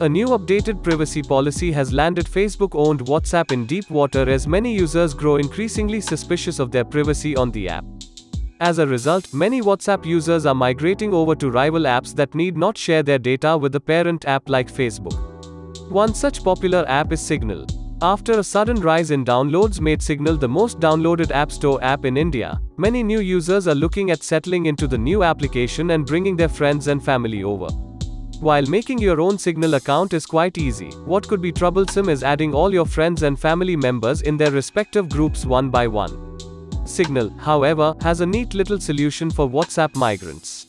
A new updated privacy policy has landed Facebook owned WhatsApp in deep water as many users grow increasingly suspicious of their privacy on the app. As a result, many WhatsApp users are migrating over to rival apps that need not share their data with the parent app like Facebook. One such popular app is Signal. After a sudden rise in downloads made Signal the most downloaded App Store app in India, many new users are looking at settling into the new application and bringing their friends and family over. While making your own Signal account is quite easy, what could be troublesome is adding all your friends and family members in their respective groups one by one. Signal, however, has a neat little solution for WhatsApp migrants.